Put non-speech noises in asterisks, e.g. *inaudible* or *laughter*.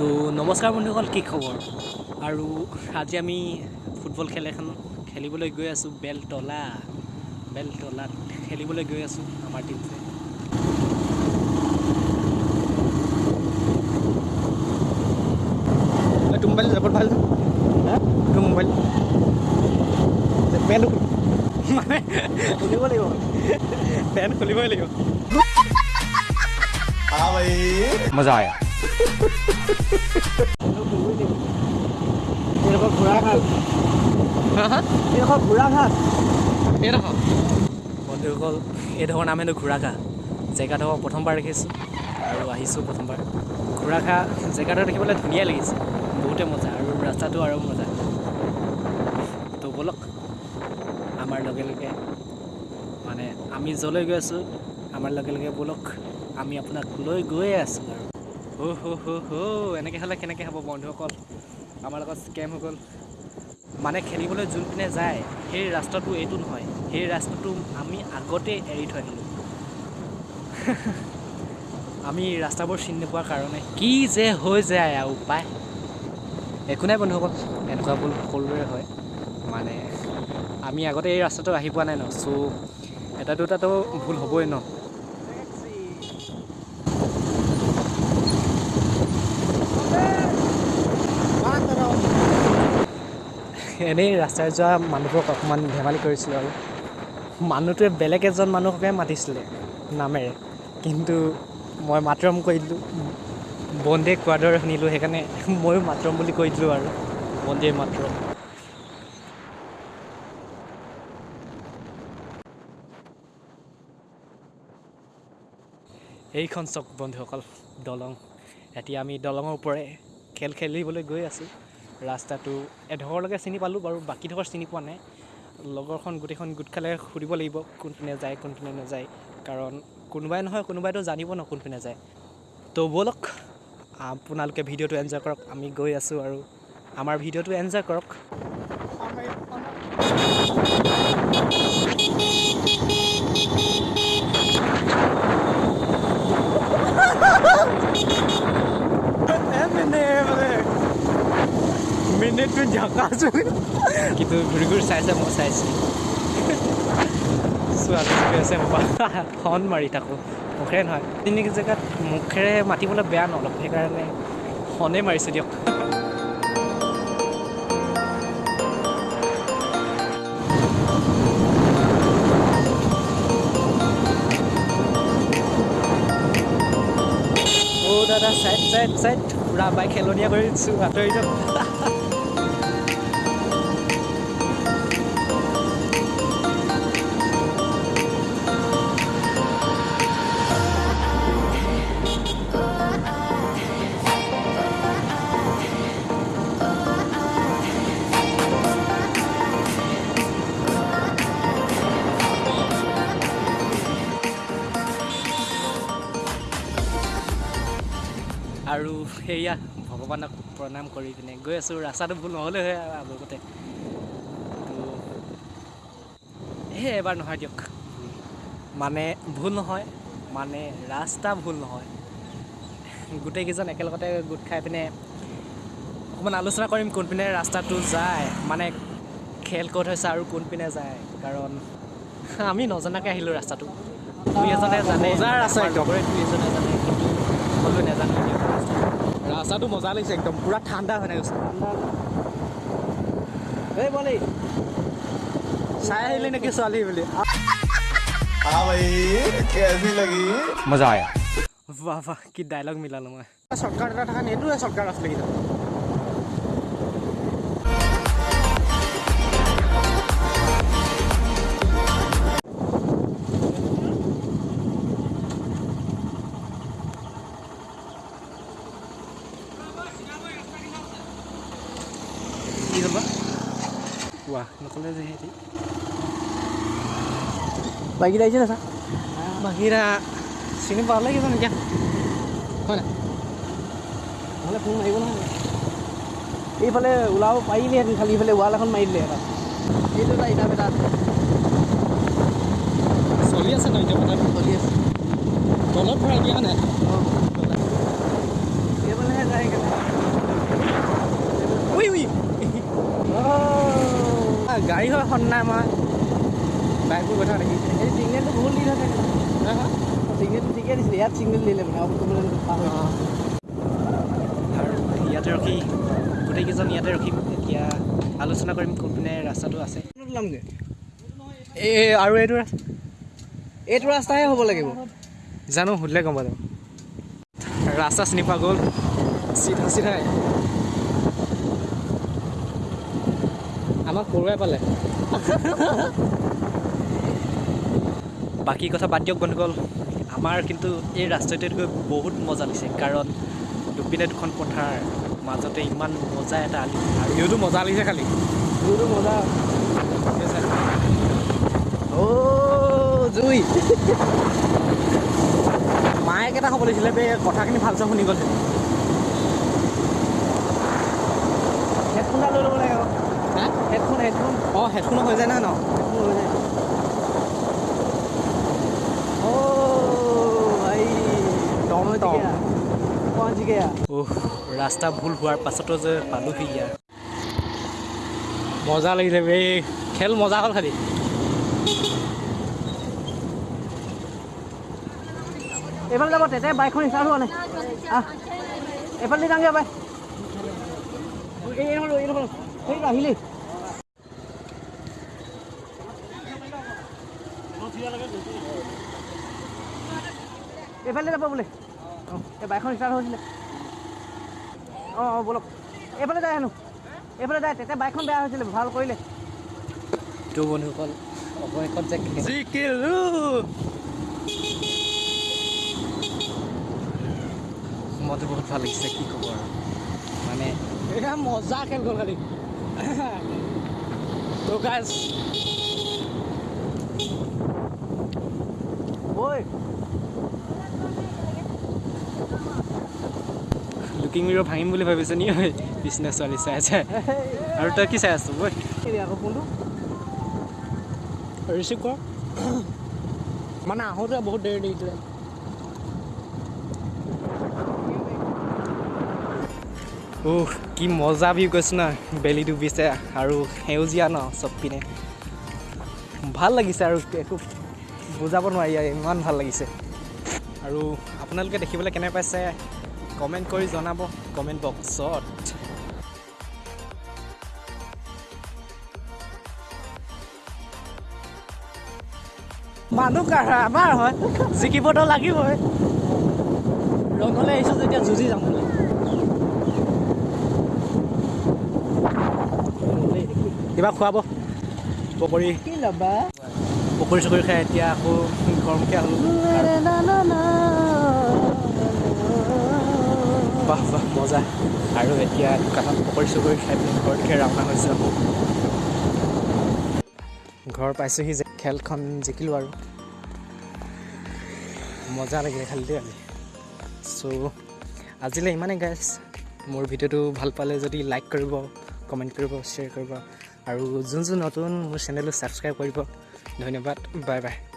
চ' নমস্কাৰ বন্ধুসকল কি খবৰ? আৰু আজি আমি ফুটবল খেল এখন খেলিবলৈ গৈ আছোঁ বেলতলা। বেলতলাত খেলিবলৈ গৈ আছোঁ আমাৰ টীমটোৱে তোৰ মোবাইল বহুত ভাল এইটো মোবাইল মানে খুলিব লাগিব। পেণ্ট খুলিবই লাগিব। মজা আয়া। বন্ধুসকল এইডোখৰ নাম হেনো ঘোঁৰাঘাঁহ জেগাডোখৰ প্ৰথমবাৰ দেখিছোঁ আৰু আহিছোঁ প্ৰথমবাৰ ঘোঁৰাঘাঁহ জেগাডোখৰ দেখিবলৈ ধুনীয়া লাগিছে বহুতে মজা আৰু ৰাস্তাটো আৰু মজা তো ব'লক আমাৰ লগে লগে মানে আমি য'লৈ গৈ আছোঁ আমাৰ লগে লগে ব'লক আমি আপোনাক লৈ গৈয়ে আছোঁ আৰু এনেকৈ হ'লে কেনেকৈ হ'ব বন্ধুসকল আমাৰ লগত স্কেম হৈ গ'ল। মানে খেলিবলৈ যোনপিনে যায় সেই ৰাস্তাটো এইটো নহয়। সেই ৰাস্তাটো আমি আগতে এৰি থৈ আহিলোঁ। *laughs* আমি ৰাস্তাবোৰ চিনি নোপোৱাৰ কাৰণে। কি যে হৈ যায় আৰু উপায় একো নাই বন্ধুসকল এনেকুৱা ভুল সকলোৰে হয়। মানে আমি আগতে এই ৰাস্তাটো আহি পোৱা নাই ন চ' এটা দুটাতো ভুল হ'বই ন। এনেই ৰাস্তাৰে যোৱা মানুহবোৰক অকণমান ধেমালি কৰিছিলোঁ আৰু। মানুহটোৱে বেলেগ এজন মানুহকে মাতিছিলে নামেৰে। কিন্তু মই মাতৰম কৈ দিলোঁ। বন্দে কোৱাৰ দৰে শুনিলোঁ সেইকাৰণে ময়ো মাতৰম বুলি কৈ দিলোঁ আৰু। বন্দে মাতৰম। এইখন চক বন্ধুসকল দলং। এতিয়া আমি দলঙৰ ওপৰে খেল খেলিবলৈ গৈ আছোঁ। ৰাস্তাটো এডোখৰলৈকে চিনি পালোঁ বাৰু বাকীডোখৰ চিনি পোৱা নাই। লগৰখন গোটেইখন গোট খালে সুধিব লাগিব কোনপিনে যায় কোনপিনে নাযায়। কাৰণ কোনোবাই নহয় কোনোবাইতো জানিব ন কোনপিনে যায়। তো ব'লক আপোনালোকে ভিডিঅ'টো এনজয় কৰক আমি গৈ আছোঁ আৰু আমাৰ ভিডিঅ'টো এনজয় কৰক। মিনিটটো জকাছো কিন্তু ঘূৰি ঘূৰি চাইছে মই চাইছোঁ ছোৱালী চলি আছে ফোন মাৰি থাকোঁ মুখেৰে নহয় তিনি জেগাত মুখেৰে মাতিবলৈ বেয়া ন অলপ সেইকাৰণে ফোনেই মাৰিছোঁ দিয়ক অ' দাদা চাইড চাইড চাইড পূৰা বাইক খেলনীয়া কৰি দিছোঁ আঁতৰি যাওক সেয়া ভগৱানক প্ৰণাম কৰি পিনে গৈ আছোঁ ৰাস্তাটো ভুল নহ'লে হয় আৰু আগতে। সেই এবাৰ নহয় দিয়ক। মানে ভুল নহয় মানে ৰাস্তা ভুল নহয়। গোটেইকেইজন একেলগতে গোট খাই পিনে অকণমান আলোচনা কৰিম কোনপিনে ৰাস্তাটো যায় মানে খেল ক'ত হৈছে আৰু কোনপিনে যায় কাৰণ আমি নজনাকৈ আহিলোঁ ৰাস্তাটো। দুই এজনে জানে দুই এজনে জানে কিন্তু সকলোৱে নাজানো দিয়ক ৰাস্তা ৰাস্তাটো মজা লাগিছে একদম পূৰা ঠাণ্ডা হৈ গৈছে এই বলি চাই আহিলি নেকি ছোৱালী বুলি हाँ भाई कैसी लगी मजा आया বাহ বাহ কি ডাইলগ মিলালো মই শ্বৰ্টকাট এটা থকা এইটোৱে শ্বৰ্টকাট আছিলে কিন্তু কোৱা নক'লে যে সিহঁতি বাইককেইটা আহিছে না চা বাকীৰা চিনি পালে কিজন এতিয়া হয় নাই নহ'লে ফোন মাৰিব নহয় এইফালে ওলাব পাৰিলেহেঁতেন খালি এইফালে ৱাল এখন মাৰি দিলে এটা এইটো এটা ইটা বেটা আছে চলি আছে ন এতিয়া চলি আছে তলত ভৰাই দিয়া নাই অঁ এইফালেহে যায় সেইকাৰণে উই উই সন্না আমাৰ। বাইকবোৰ কথা দেখি এই চিগনেলটো বহুত দি থাকে। চিগনেলটো ঠিকে দিছিলে ইয়াত চিগনেল দিলে মানে আৰু ক'বলৈ পাহৰি আৰু ইয়াতে ৰখি গোটেইকেইজন ইয়াতে ৰখিম এতিয়া আলোচনা কৰিম কোনপিনে ৰাস্তাটো আছে। ওলামগৈ এই আৰু এইটো ৰাস্তা এইটো ৰাস্তাহে হ'ব লাগিব। জানো সুধিলে গম পালোঁ। ৰাস্তা চিনি পোৱা গ'ল? চিধা চিধাই। আমাক পৰুৱাই পালে। *laughs* বাকী কথা বাদ দিয়ক বন্ধুসকল আমাৰ কিন্তু এই ৰাস্তাটোত গৈ বহুত মজা লাগিছে কাৰণ দুপিনে দুখন পথাৰ মাজতে ইমান মজা এটা আলি ভিউটো মজা লাগিছে খালি। জুইটো মজা। অ' জুই। মায়েক এটা হ'ব লাগিছিলে বে কথাখিনি ভালচে শুনি গ'ল হেডফোন এটা লৈ ল'ব লাগে আকৌ হা হেডফোন হেডফোন অঁ হেডফোনো হৈ যায় নহয় ন হেডফোন হৈ যায় ৰাস্তা ভুল হোৱাৰ পাছতো যে পালোহি ইয়াৰ মজা লাগিলে বে খেল মজা হ'ল খালি এইফালে যাব তেতিয়া বাইকখন ষ্টাৰ্ট হোৱা নাই এইফালে যাওঁগৈ বাই এই আহিলেই এইফালে যাব বোলে। অঁ। এই বাইকখন ষ্টাৰ্ট হৈছিলে। অঁ অঁ ব'লক। এইফালে যায় হেনো। এইফালে যায় তেতিয়া বাইকখন বেয়া হৈছিলে ভাল কৰিলে। তো বন্ধুসকল অৱশেষত যে জিকিলো মনটো বহুত ভাল লাগিছে কি ক'ব আৰু। মানে এয়া মজা খেল গ'ল খালি। তো গাইজ ঐ। লুকিং মিৰৰ ভাঙিম বুলি ভাবিছে নি? ঐ বিচনা ছোৱালী চাই আছে। আৰু তই কি চাই আছ? বৈ আকৌ ফোনটো। ৰিচিভ কৰ। মানে আহোঁতে বহুত দেৰি দেৰিছিলে উহ কি মজা ভিউ কৈছোঁ না বেলি ডুবিছে আৰু সেউজীয়া ন চব পিনে ভাল লাগিছে আৰু একো বুজাব নোৱাৰি আৰু ইমান ভাল লাগিছে। আৰু আপোনালোকে দেখিবলৈ কেনে পাইছে? কমেণ্ট কৰি জনাব কমেণ্ট বক্সত। মানুহ কাৰ আমাৰ হয় জিকিবতো লাগিবই। ৰঙলৈ আহিছোঁ যেতিয়া যুঁজি যাম বুলি। কিবা খুৱাব পকৰি। কি ল'বা? পকৰি চকৰি খাই এতিয়া আকৌ গৰমকৈ আহোঁ বাহ বাহ মজা। আৰু এতিয়া দোকানত পকৰি চকৰি খাই পিনি ঘৰতকৈ ৰাওনা হৈছোঁ আকৌ ঘৰ পাইছোঁহি যে খেলখন জিকিলোঁ আৰু। মজা লাগিলে খালি দেই আজি। চ' আজিলৈ ইমানেই গাইছ মোৰ ভিডিঅ'টো ভাল পালে যদি লাইক কৰিব কমেণ্ট কৰিব শ্বেয়াৰ কৰিব। আৰু যোন যোন নতুন মোৰ চেনেলটো ছাবস্ক্ৰাইব কৰিব Nói nhầm bắt Bye bye.